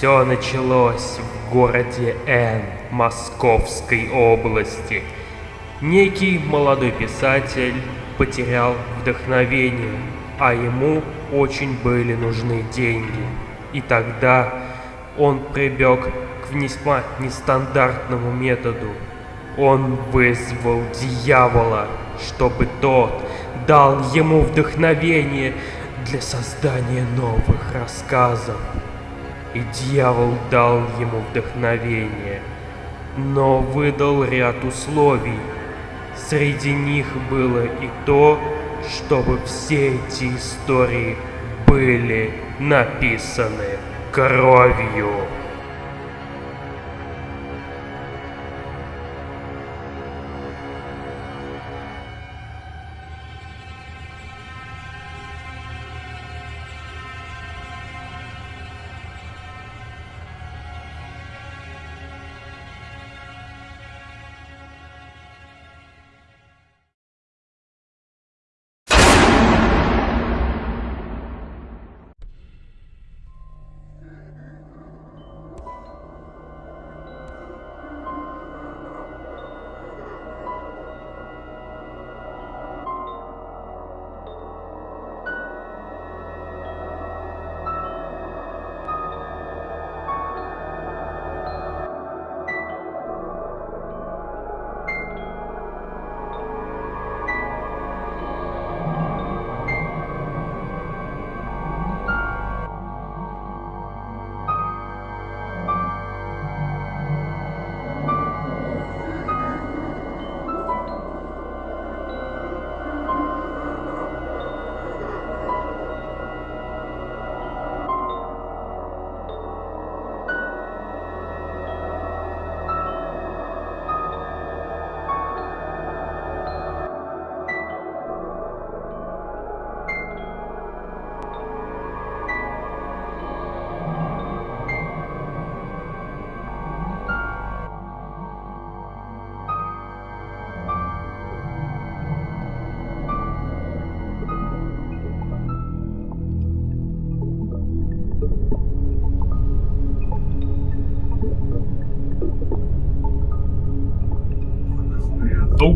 Все началось в городе Н, Московской области. Некий молодой писатель потерял вдохновение, а ему очень были нужны деньги. И тогда он прибег к весьма нестандартному методу. Он вызвал дьявола, чтобы тот дал ему вдохновение для создания новых рассказов. И дьявол дал ему вдохновение, но выдал ряд условий. Среди них было и то, чтобы все эти истории были написаны кровью.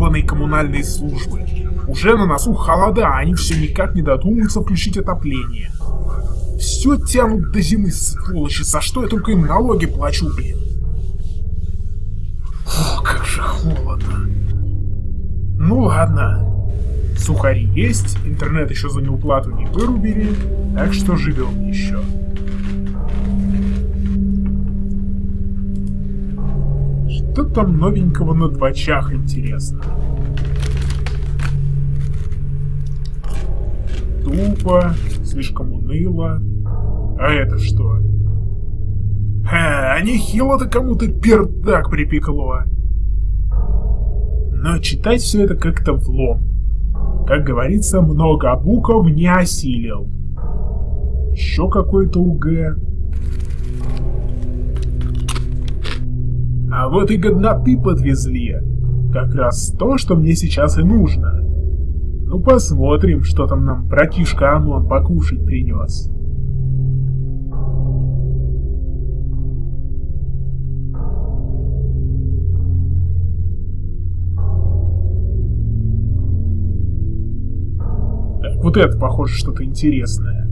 Долбанные коммунальные службы. Уже на носу холода, а они все никак не додумаются включить отопление. Все тянут до зимы, сволочи, за что я только им налоги плачу, блин. О, как же холодно. Ну ладно. Сухари есть, интернет еще за неуплату не вырубили, так что живем еще. Что там новенького на двочах, интересно? Тупо, слишком уныло. А это что? Ха, а нехило-то кому-то пердак припекло. Но читать все это как-то влом. Как говорится, много букв не осилил. Еще какой-то УГ. А вот и годноты подвезли. Как раз то, что мне сейчас и нужно. Ну посмотрим, что там нам братишка Анон покушать принес. Вот это похоже что-то интересное.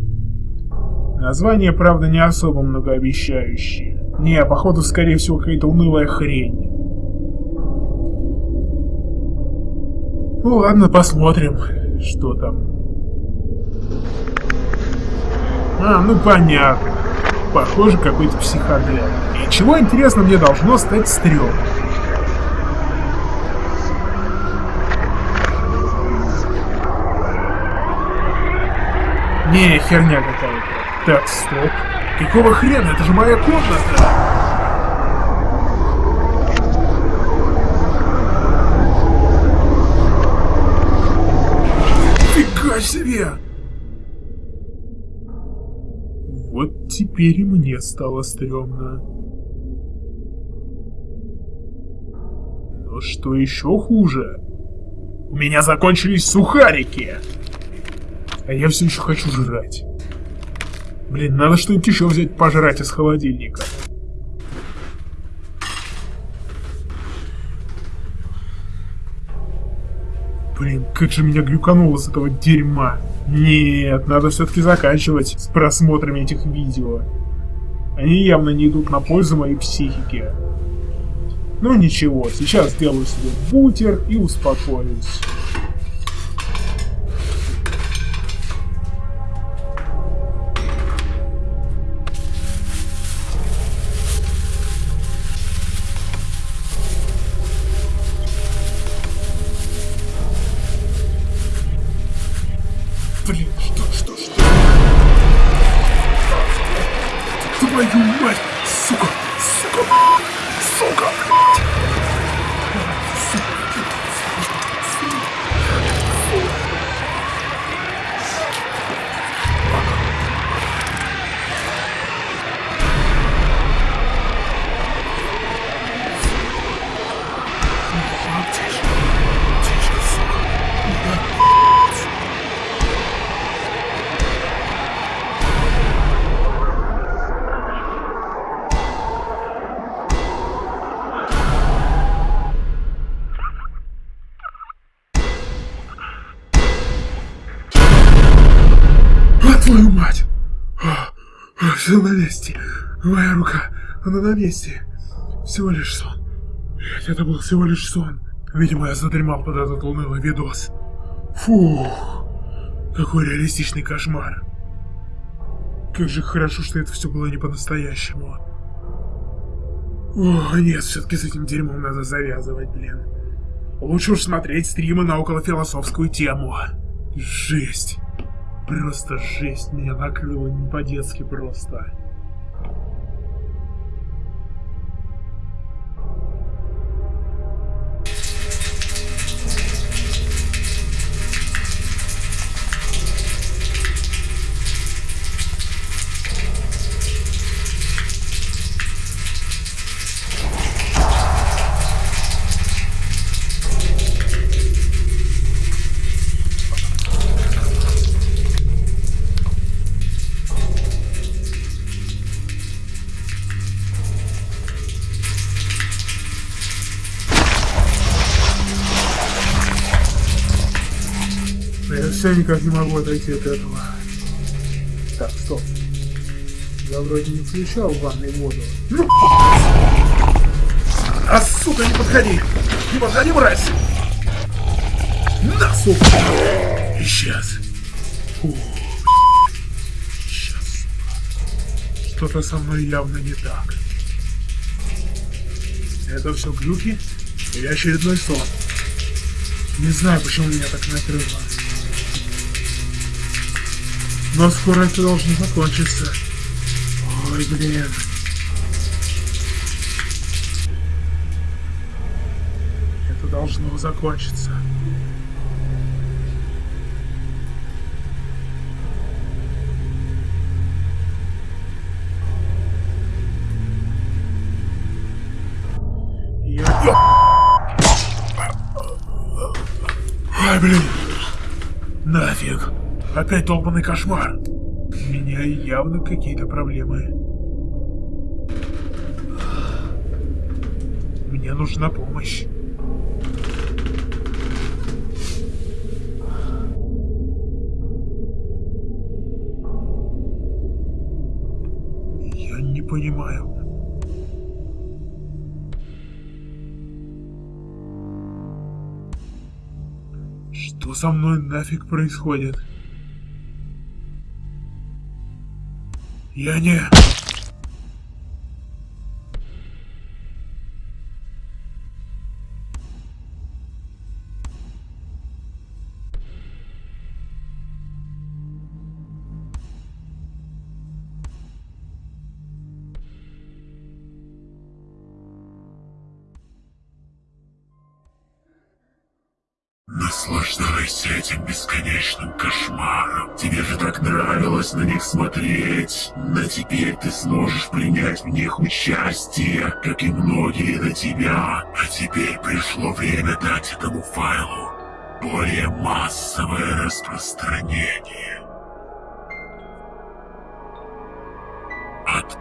Название, правда, не особо многообещающее. Не, походу, скорее всего, какая-то унылая хрень. Ну ладно, посмотрим, что там. А, ну понятно. Похоже, какой-то психодел. И чего, интересно, мне должно стать стрём? Не, херня какая-то. Так, стоп. Какого хрена? Это же моя комната! Теперь мне стало стрёмно. Но что еще хуже? У меня закончились сухарики! А я все еще хочу жрать. Блин, надо что-нибудь еще взять пожрать из холодильника. Блин, как же меня глюкануло с этого дерьма. Нет, надо все-таки заканчивать с просмотрами этих видео. Они явно не идут на пользу моей психике. Ну ничего, сейчас сделаю себе бутер и успокоюсь. На. Всего лишь сон. Блять, это был всего лишь сон. Видимо, я задремал под этот унылый видос. Фух, какой реалистичный кошмар. Как же хорошо, что это все было не по-настоящему. О, нет, все-таки с этим дерьмом надо завязывать, блин. Лучше уж смотреть стримы на околофилософскую тему. Жесть. Просто жесть, меня накрыло не по-детски просто. Никак не могу отойти от этого. Так, стоп. Я вроде не включал в ванной воду. Ну! А, сука, не подходи! Не подходи, мразь! На, сука! Фу. Сейчас, сука. Что-то со мной явно не так. Это все глюки или очередной сон? Не знаю, почему меня так накрыло. Но скоро это должно закончиться. Ой, блин. Это должно закончиться. Опять долбанный кошмар. У меня явно какие-то проблемы. Мне нужна помощь. Я не понимаю. Что со мной нафиг происходит? Я не... Наслаждайся этим бесконечным кошмаром. Тебе же так нравилось на них смотреть. Но теперь ты сможешь принять в них участие, как и многие до тебя. А теперь пришло время дать этому файлу более массовое распространение.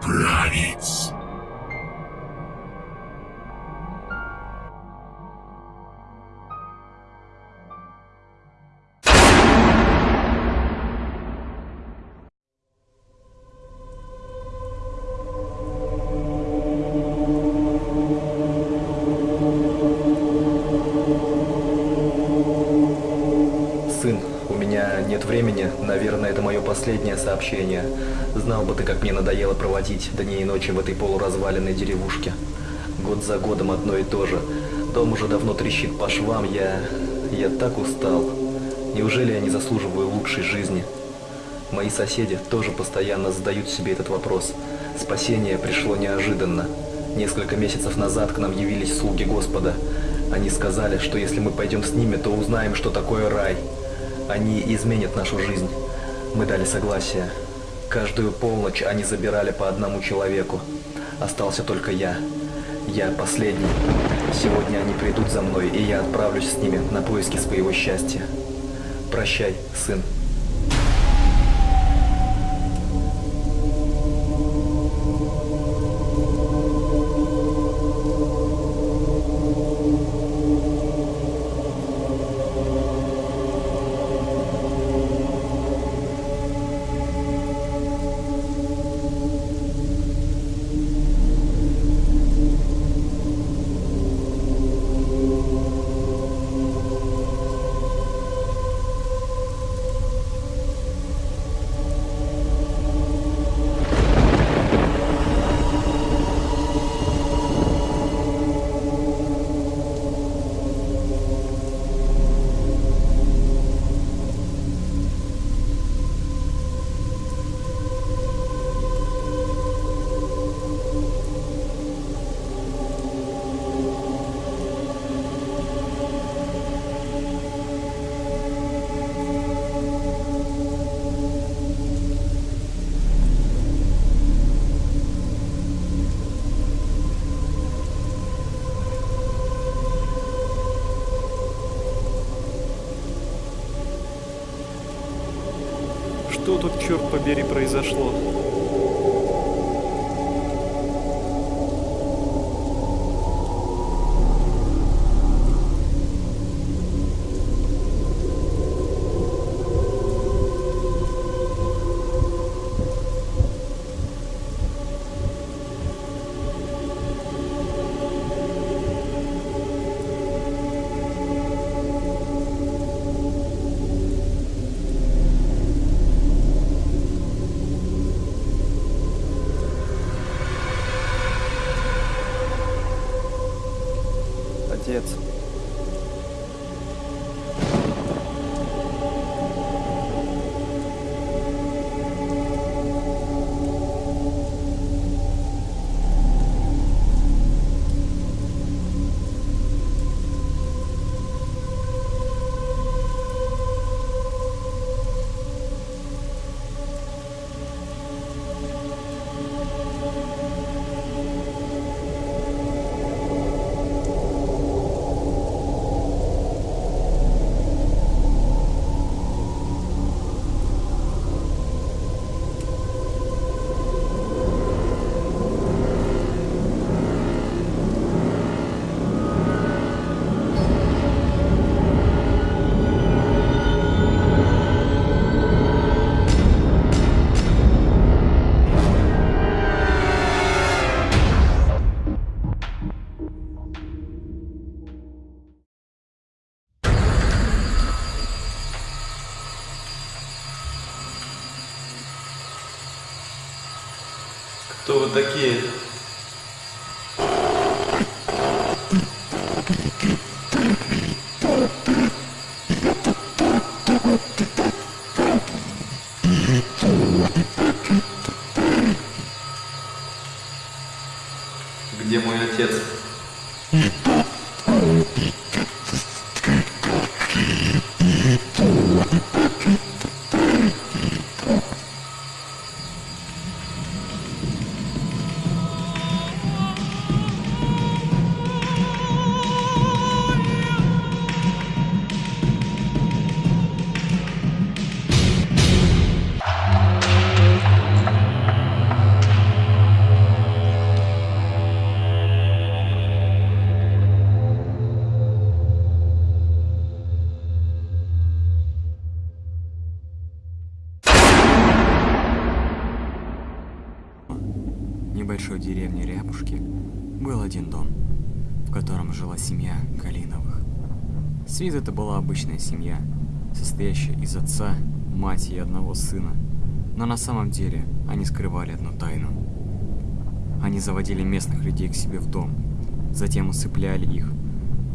править. Проводить дни и ночи в этой полуразваленной деревушке. Год за годом одно и то же. Дом уже давно трещит по швам, я... я так устал. Неужели я не заслуживаю лучшей жизни? Мои соседи тоже постоянно задают себе этот вопрос. Спасение пришло неожиданно. Несколько месяцев назад к нам явились слуги Господа. Они сказали, что если мы пойдем с ними, то узнаем, что такое рай. Они изменят нашу жизнь. Мы дали согласие. Каждую полночь они забирали по одному человеку. Остался только я. Я последний. Сегодня они придут за мной, и я отправлюсь с ними на поиски своего счастья. Прощай, сын. Что тут, черт побери, произошло? Вы такие? Один дом, в котором жила семья Калиновых. С виду это была обычная семья, состоящая из отца, мать и одного сына, но на самом деле они скрывали одну тайну. Они заводили местных людей к себе в дом, затем усыпляли их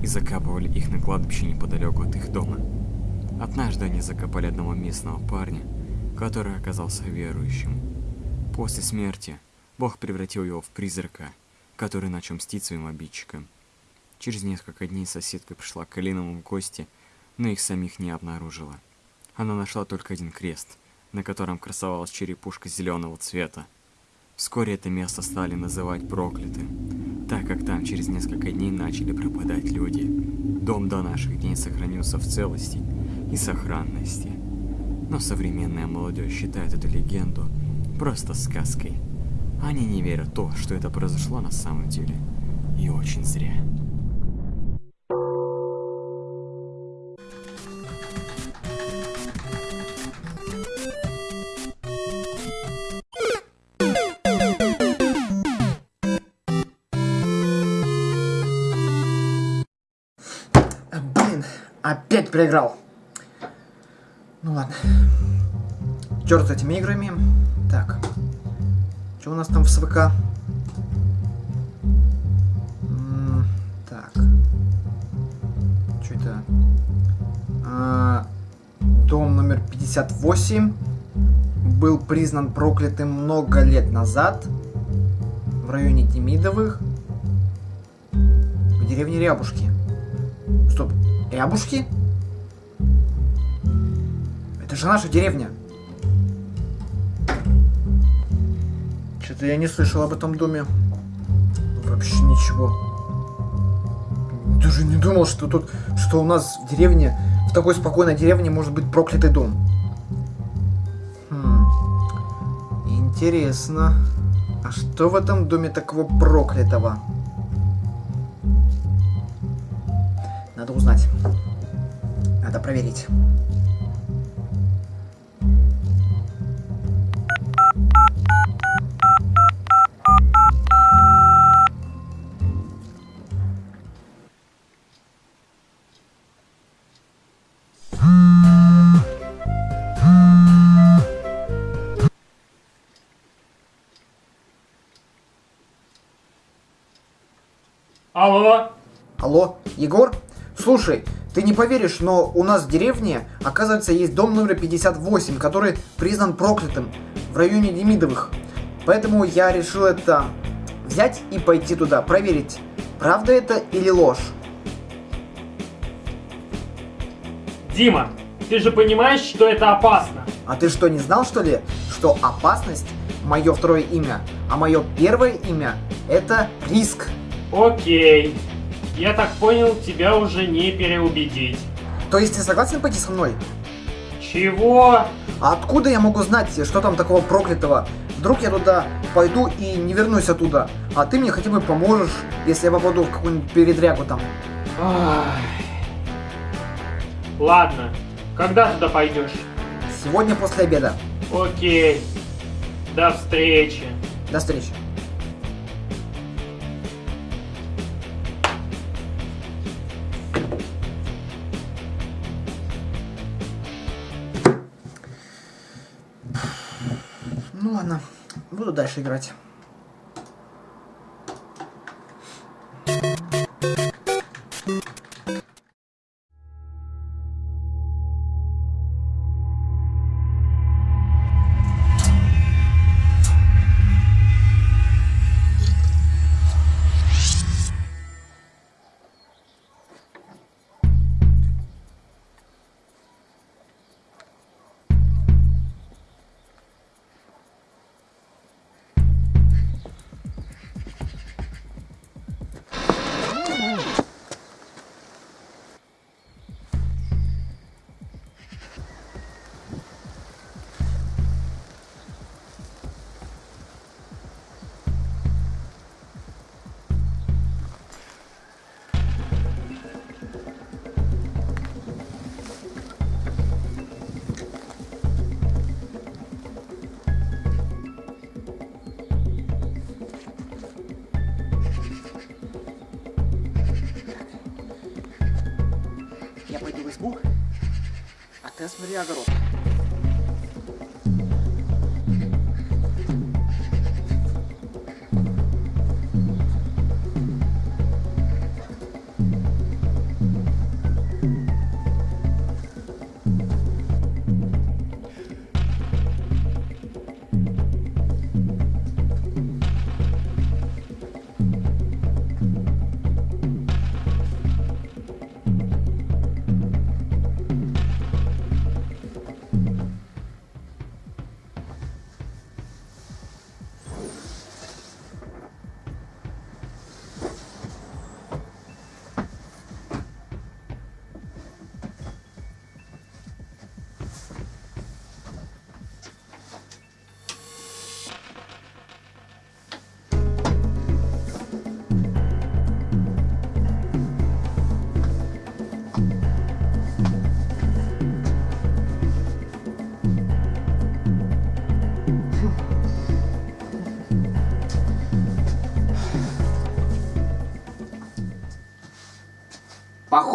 и закапывали их на кладбище неподалеку от их дома. Однажды они закопали одного местного парня, который оказался верующим. После смерти Бог превратил его в призрака, который начал мстить своим обидчикам. Через несколько дней соседка пришла к Калиновым в гости, но их самих не обнаружила. Она нашла только один крест, на котором красовалась черепушка зеленого цвета. Вскоре это место стали называть проклятым, так как там через несколько дней начали пропадать люди. Дом до наших дней сохранился в целости и сохранности. Но современная молодежь считает эту легенду просто сказкой. Они не верят в то, что это произошло на самом деле. И очень зря. А, Блин, опять проиграл. Ну ладно. Черт с этими играми. Нас там в СВК? Так. Что это? А, дом номер 58 был признан проклятым много лет назад в районе Демидовых в деревне Рябушки. Стоп, Рябушки? Это же наша деревня. Что-то я не слышал об этом доме. Вообще ничего. Даже не думал, что тут, что у нас в деревне, в такой спокойной деревне может быть проклятый дом. Хм. Интересно. А что в этом доме такого проклятого? Надо узнать. Надо проверить. Алло? Алло, Егор? Слушай, ты не поверишь, но у нас в деревне, оказывается, есть дом номер 58, который признан проклятым в районе Демидовых. Поэтому я решил это взять и пойти туда, проверить, правда это или ложь. Дима, ты же понимаешь, что это опасно? А ты что, не знал, что ли, что опасность мое второе имя, а мое первое имя это риск. Окей. Я так понял, тебя уже не переубедить. То есть ты согласен пойти со мной? Чего? А откуда я могу знать, что там такого проклятого? Вдруг я туда пойду и не вернусь оттуда, а ты мне хотя бы поможешь, если я попаду в какую-нибудь передрягу там. Ай. Ладно, когда туда пойдешь? Сегодня после обеда. Окей. До встречи. До встречи. Буду дальше играть. 10 मिलिया करो।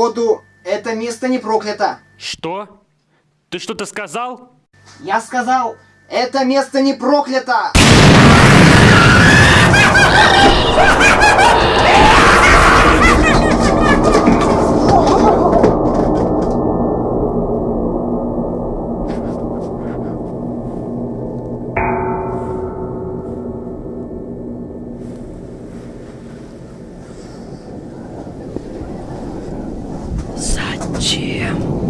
Походу, это место не проклято. Что? Ты что-то сказал? Я сказал, это место не проклято! 姐。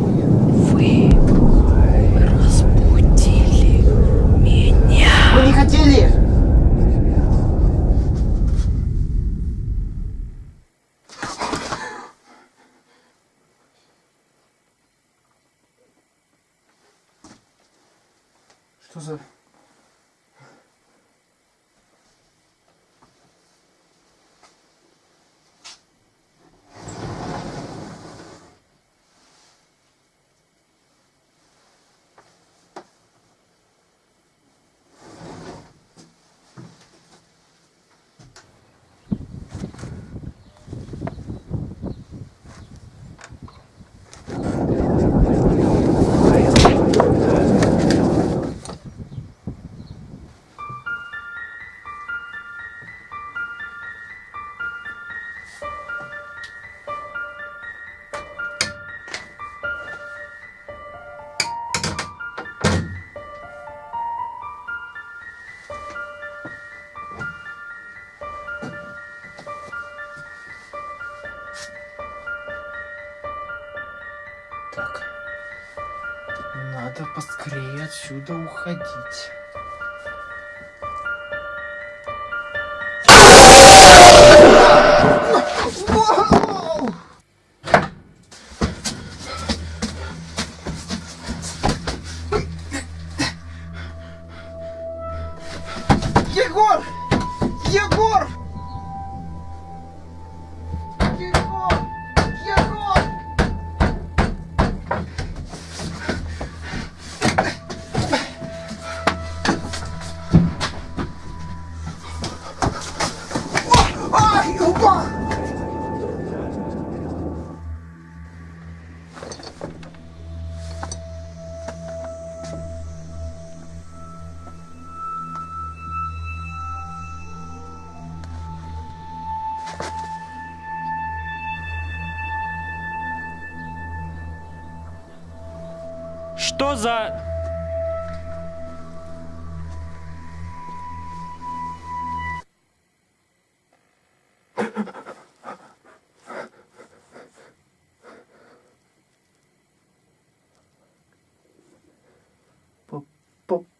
진짜. Что за...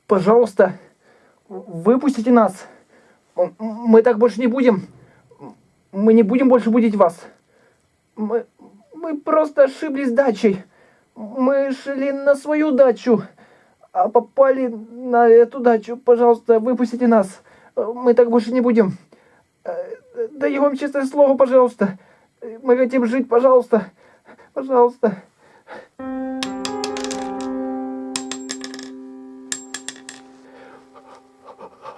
Пожалуйста, выпустите нас. Мы так больше не будем. Мы не будем больше будить вас. Мы, мы просто ошиблись дачей. Мы шли на свою дачу, а попали на эту дачу. Пожалуйста, выпустите нас. Мы так больше не будем. Даю вам честное слово, пожалуйста. Мы хотим жить, пожалуйста. Пожалуйста.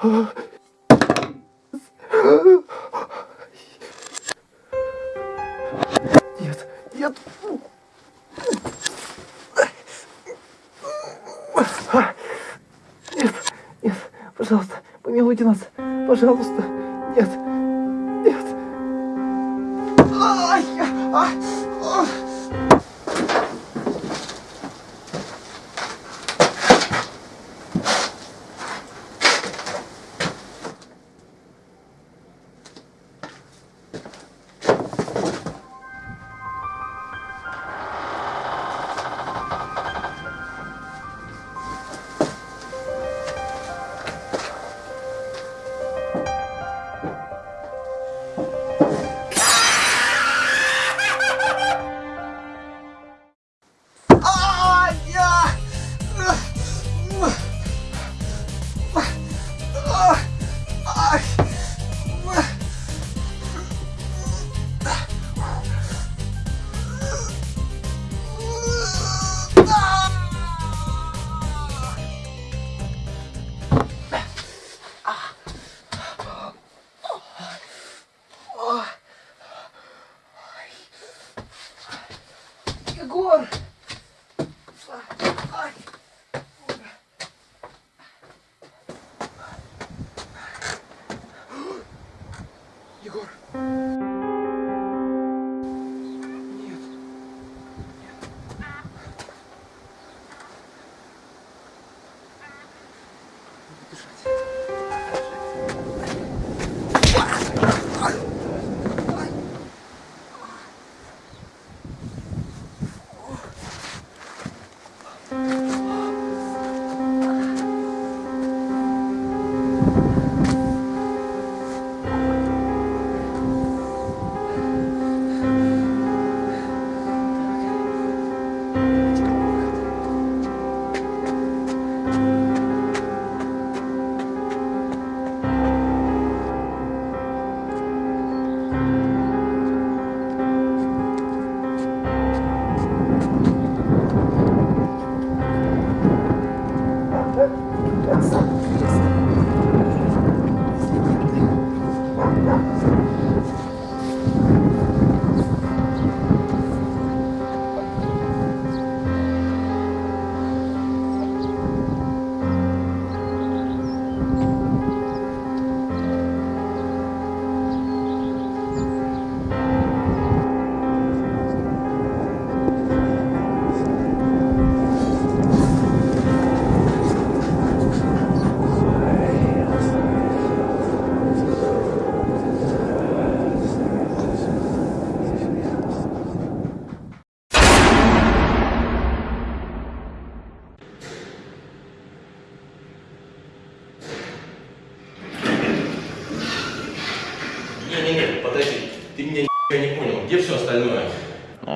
Нет, пожалуйста.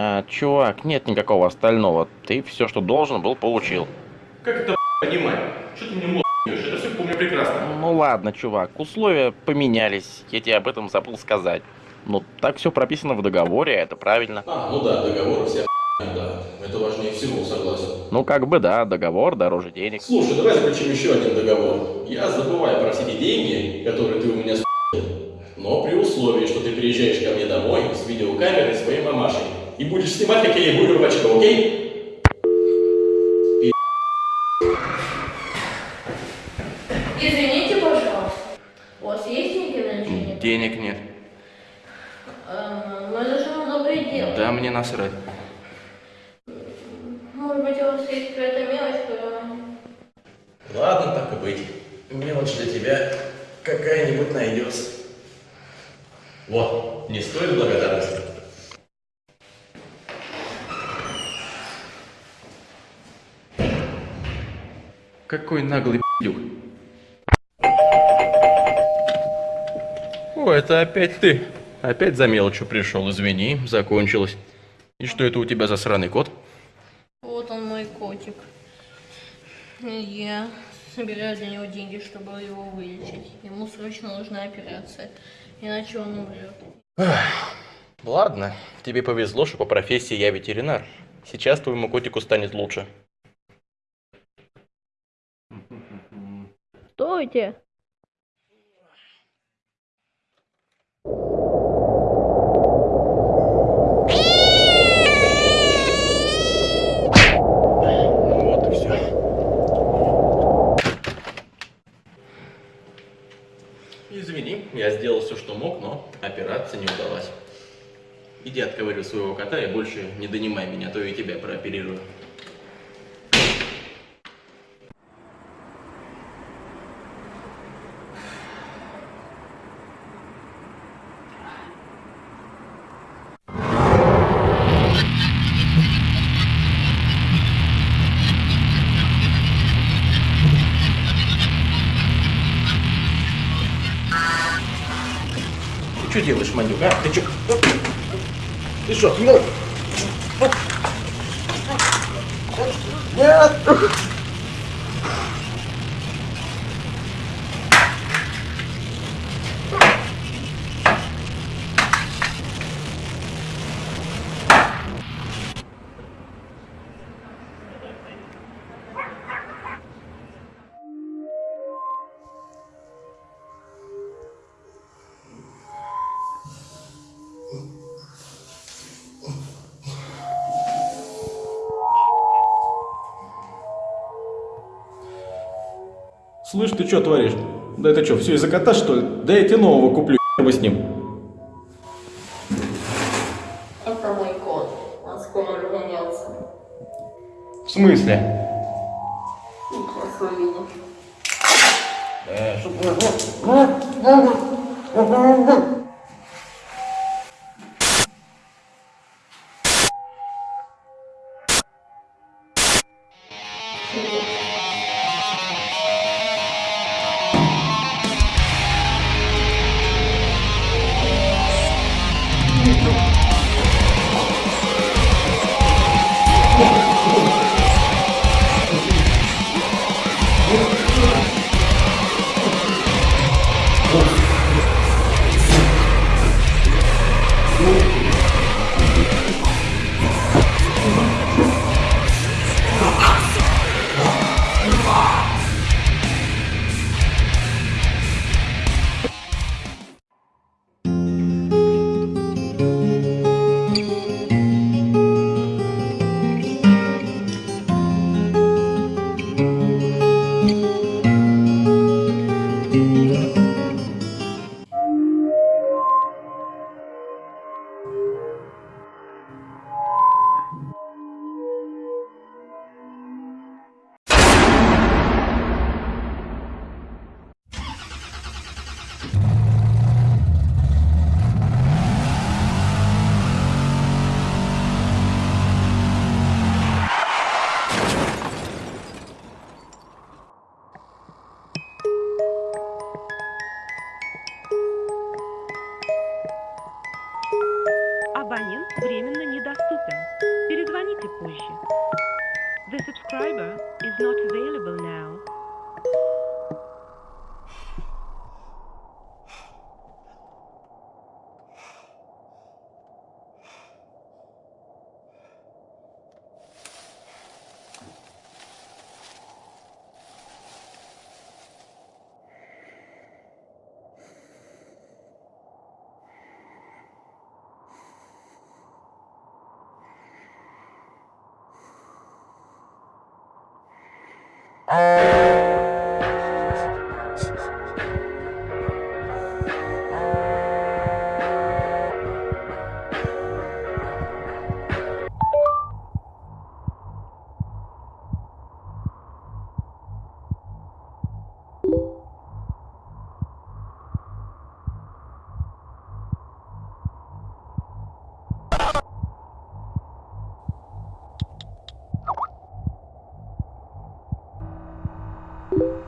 А, чувак, нет никакого остального. Ты все, что должен был, получил. Как это понимать? Что ты мне мозг Это все помню прекрасно. Ну ладно, чувак, условия поменялись. Я тебе об этом забыл сказать. Ну, так все прописано в договоре, это правильно. А, ну да, договор вся да. Это важнее всего, согласен. Ну, как бы да, договор дороже денег. Слушай, давай заключим еще один договор. Я забываю про все эти деньги, которые ты у меня с***, но при условии, что ты приезжаешь ко мне домой с видеокамерой своей мамашей и будешь снимать, как я ей буду очко, окей? Извините, пожалуйста. У вас есть деньги на лечение? Денег нет. Эм, Мы зачем доброе дело? Да мне насрать. Может быть, у вас есть какая-то мелочь. Ладно, так и быть. Мелочь для тебя какая-нибудь найдется. Вот, не стоит благодарности. Какой наглый пи***юк. О, это опять ты. Опять за мелочью пришел, извини, закончилось. И что это у тебя за сраный кот? Вот он мой котик. Я собираю для него деньги, чтобы его вылечить. Ему срочно нужна операция, иначе он умрет. Ладно, тебе повезло, что по профессии я ветеринар. Сейчас твоему котику станет лучше. Стойте! Вот и все. Извини. все, что мог, но операция не удалась. Иди отковыривай своего кота и больше не донимай меня, а то я тебя прооперирую. Манюк, а? Ты что? Ты что, ну? Нет! Слышь, ты что творишь? Да это что, все из-за кота, что ли? Да я тебе нового куплю, бы с ним. Это мой кот. Он скоро вернется. В смысле? you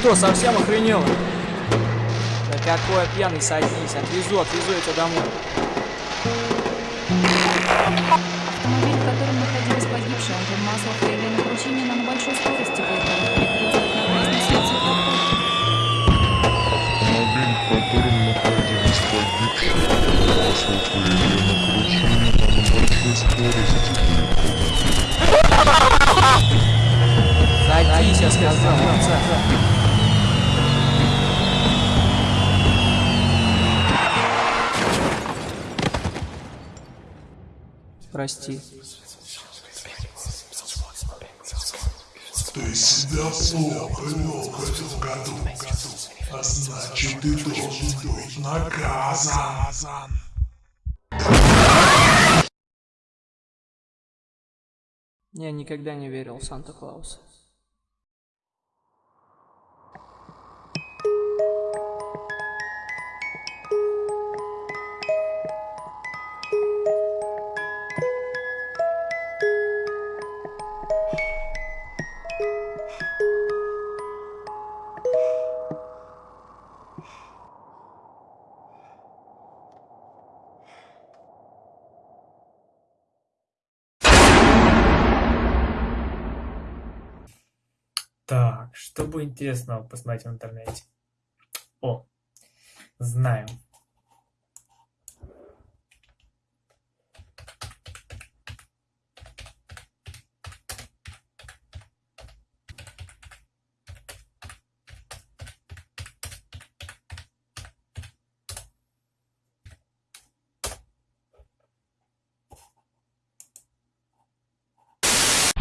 что, совсем охренела? Да какой пьяный, садись, отвезу, отвезу тебя домой. Автомобиль, в котором находилась погибшая, Антон Маслов явлению вручения на большой скорости светофора. Автомобиль, в котором находилась погибшая, масло появлено вручение на большой скорости. Садись, я сказал. Прости. Ты себя плохо вел в этом году, а значит ты должен быть наказан. Я никогда не верил в Санта-Клауса. Так, что бы интересного посмотреть в интернете? О, знаю.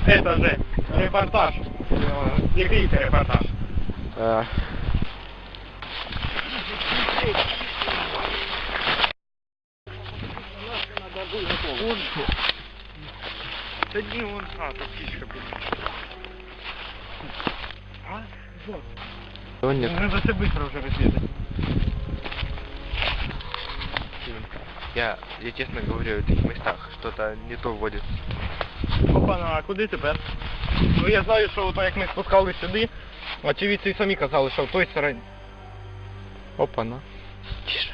Это же репортаж. Це репортаж? Да не он, а, тут птичка. А? Вот. Его нет. Надо все быстро уже разведать. Я, я честно говорю, в этих местах что-то не то вводит. Опа, ну а куди тепер? Ну я знаю, що ото як ми спускали сюди, очевидці самі казали, що в той стороні. Опа, на. Тише.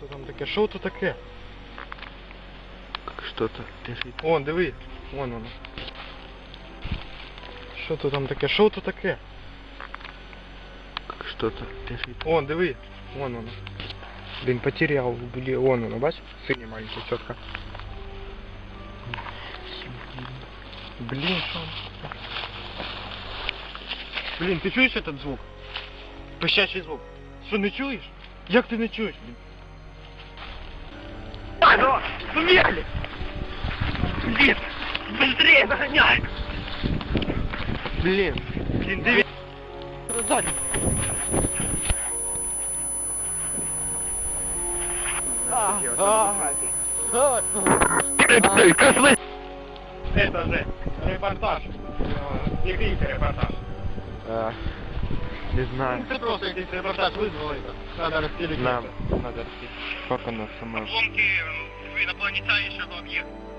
Що це там таке? Що це таке? Как что-то лежит. Вон, диви, вон воно. Що це там таке? Що це таке? Как что-то лежит. Вон, диви, вон воно. Блін, потеряв, блін, вон воно, бач? Синій маленький, чітко. Блін, що? воно таке? Блін, ти чуєш этот звук? Пищащий звук. Що, не чуєш? Як ти не чуєш, блін? Алло, сумели! Блин, быстрее догоняй! Блін. Блин, диви... Сзади. Это же репортаж. Це репортаж? А, не знаю. Це просто якийсь репортаж визвали. Надо розпілити. Нам надо распить. Как оно само? Обломки инопланетянщего объекта.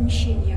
enxergar.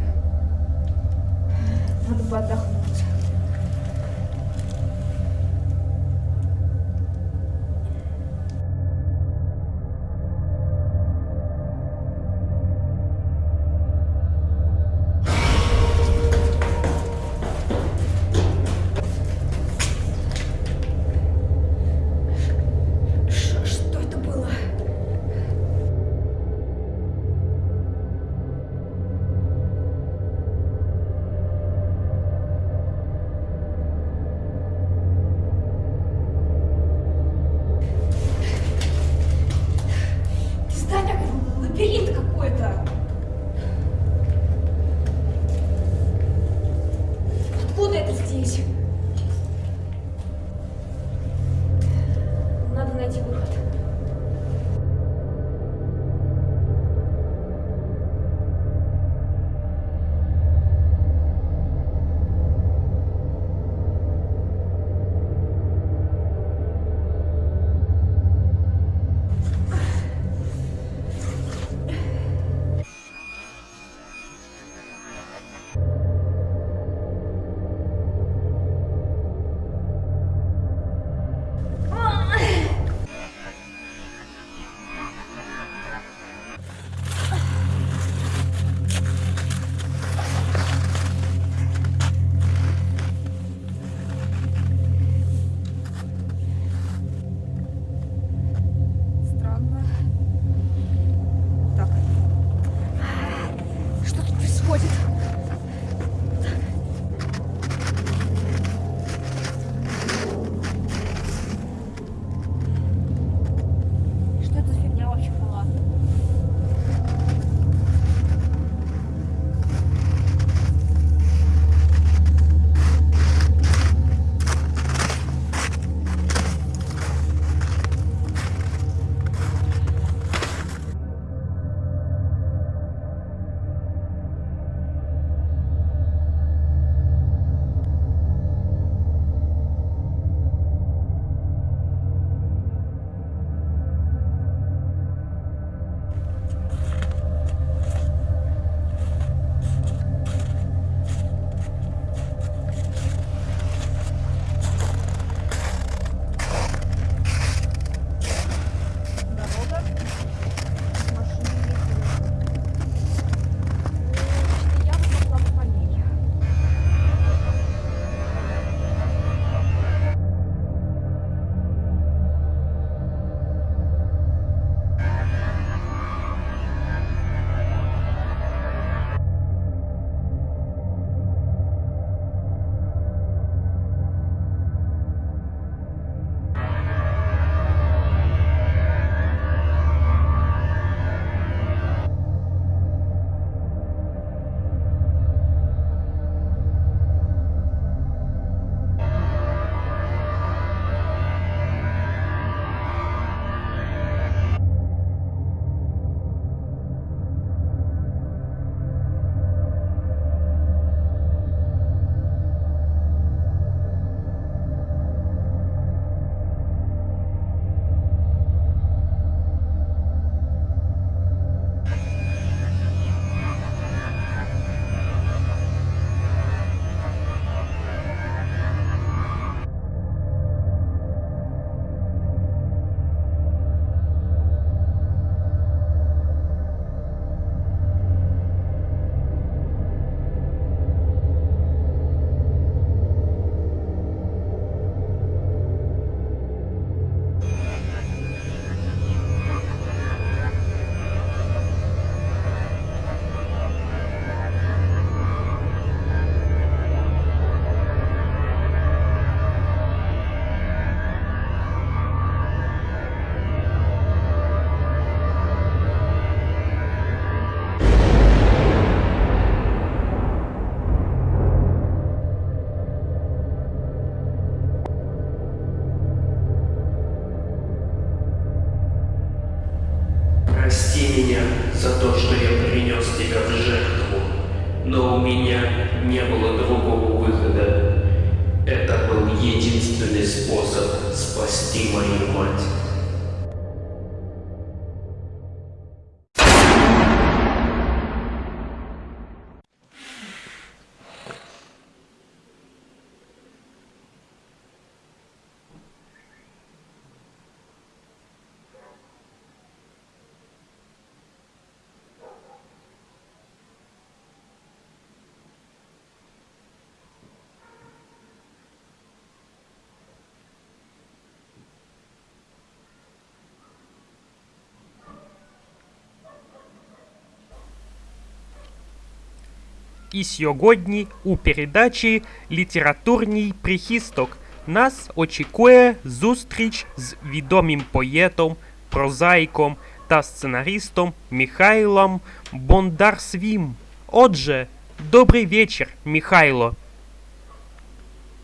І сьогодні у передачі Літературний прихисток нас очікує зустріч з відомим поетом, прозаїком та сценаристом Михайлом Бондарсвім. Отже, добрий вечір, Михайло.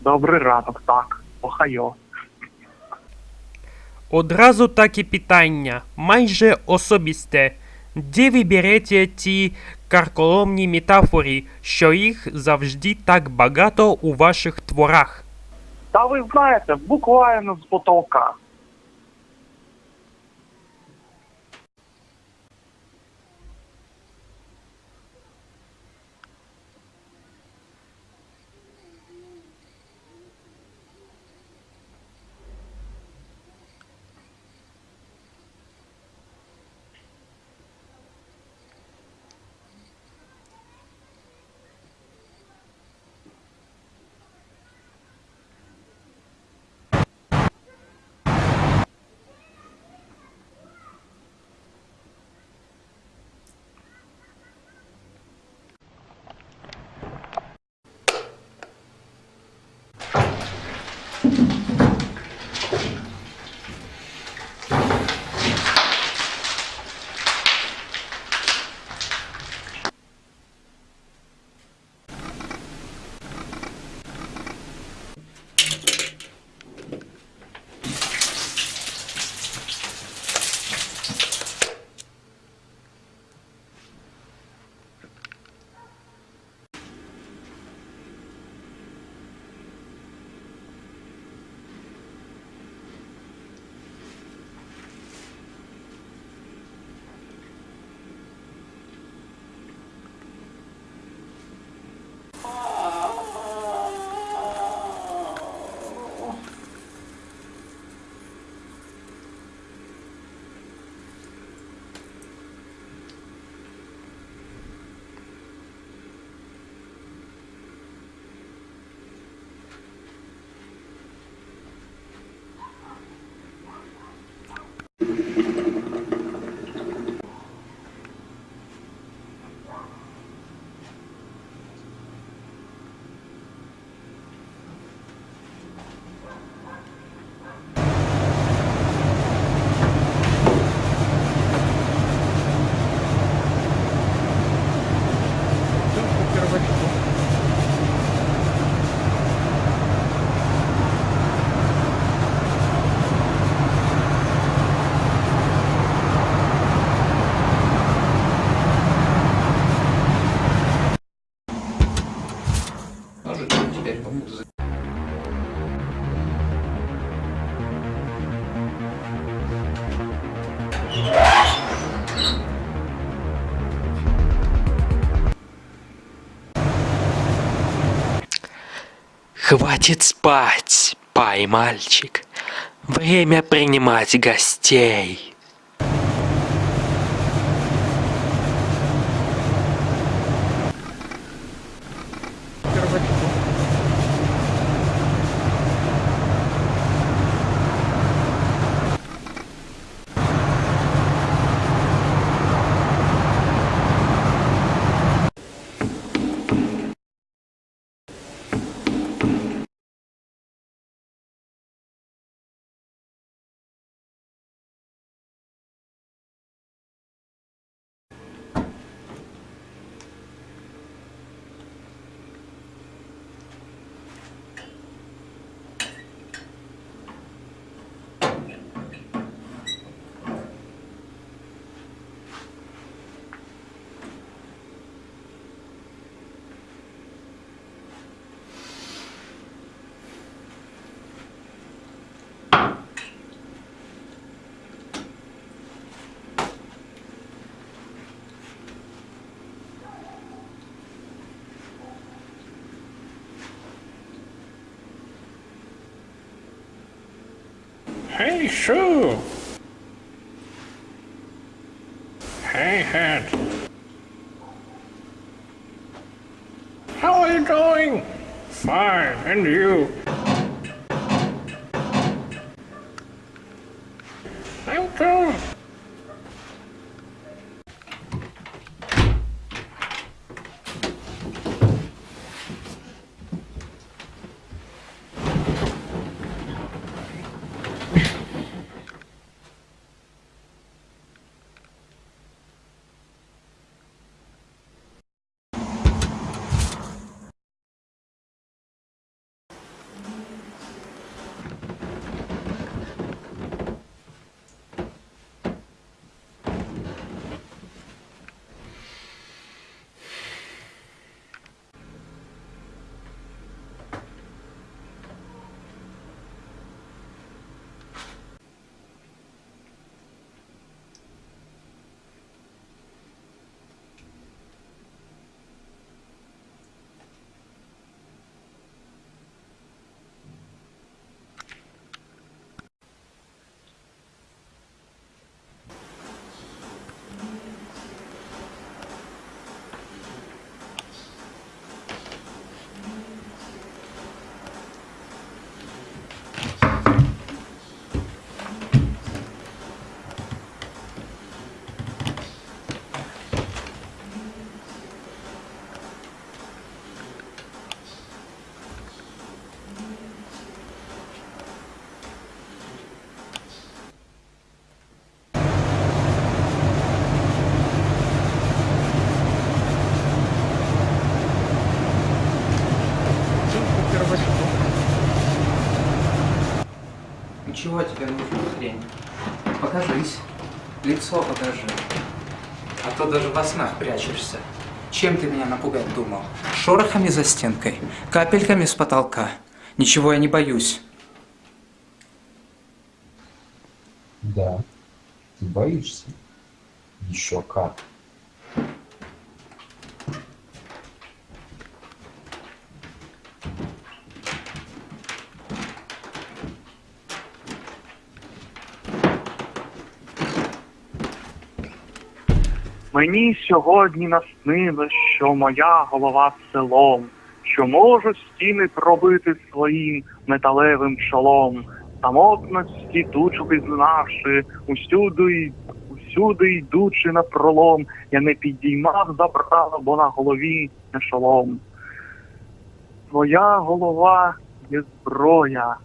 Добрий ранок, так. Охайо. Одразу таке питання, майже особисте. Де ви берете ті карколомні метафори, що їх завжди так багато у ваших творах? Та ви знаєте, буквально з потолка. Хватит спать, пай, мальчик. Время принимать гостей. true. Чего тебе нужна хрень? Покажись. Лицо покажи. А то даже во снах прячешься. Чем ты меня напугать думал? Шорохами за стенкой? Капельками с потолка? Ничего я не боюсь. Да, ты боишься. Еще как. Мені сьогодні наснилось, що моя голова селом, що можу стіни пробити своїм металевим чолом. Самотності тучу пізнавши, усюди, усюди йдучи на пролом, я не підіймав забрала, бо на голові не шолом. Твоя голова є зброя.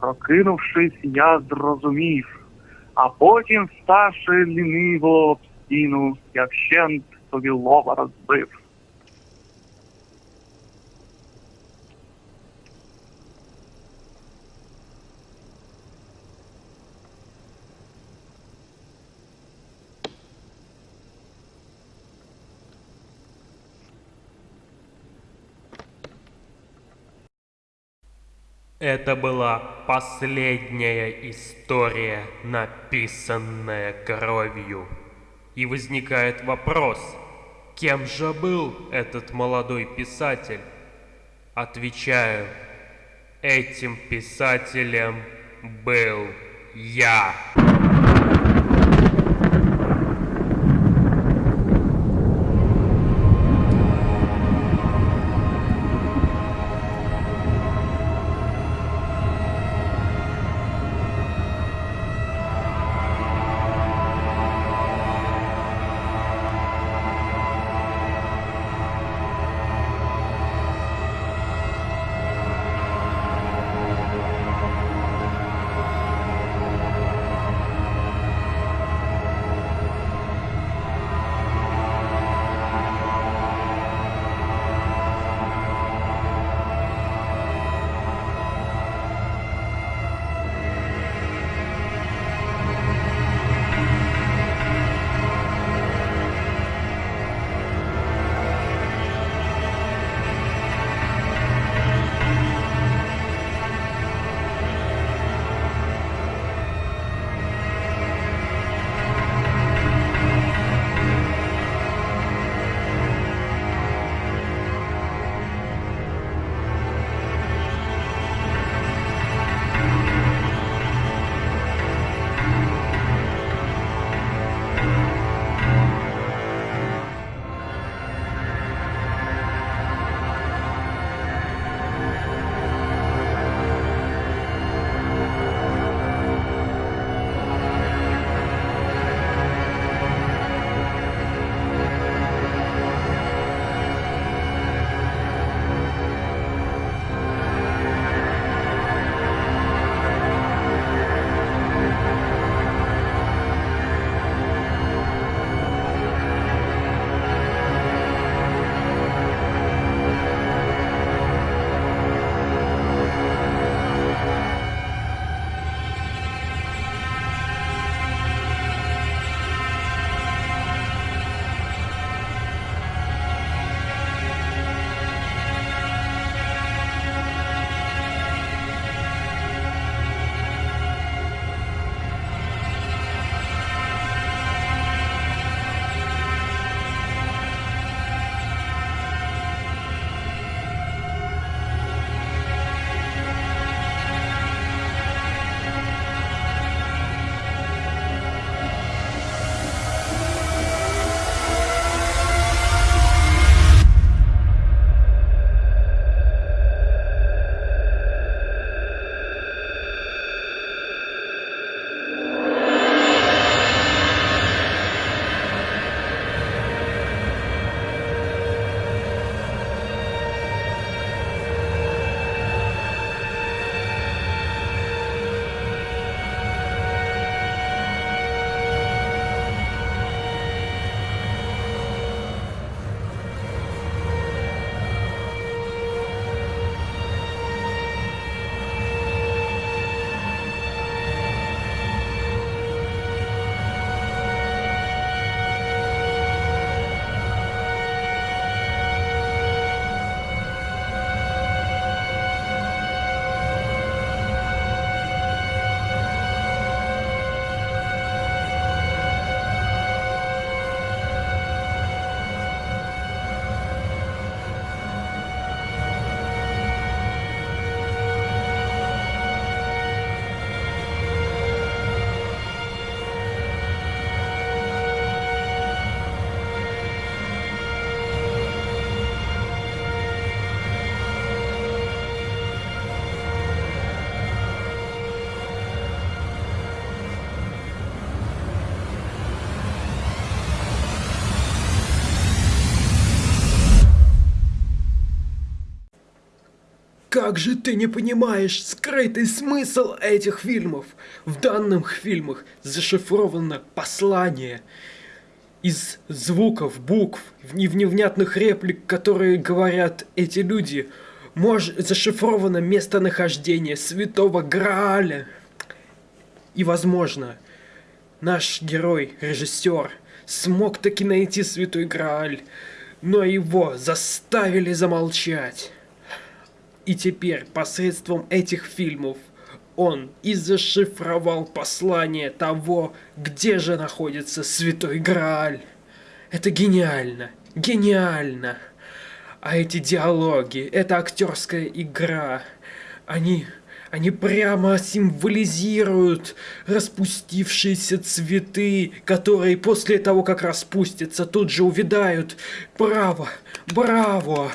Прокинувшись, я зрозумів, а потім, ставши ліниво стіну, я вщент собі лова. Это была последняя история, написанная кровью. И возникает вопрос, кем же был этот молодой писатель? Отвечаю, этим писателем был я. Как же ты не понимаешь скрытый смысл этих фильмов? В данных фильмах зашифровано послание из звуков, букв, и невнятных реплик, которые говорят эти люди. Мож... Зашифровано местонахождение святого Грааля. И, возможно, наш герой, режиссер, смог таки найти святой Грааль, но его заставили замолчать. И теперь посредством этих фильмов он и зашифровал послание того, где же находится Святой Грааль. Это гениально, гениально. А эти диалоги, эта актерская игра, они, они прямо символизируют распустившиеся цветы, которые после того, как распустятся, тут же увядают. Браво, браво!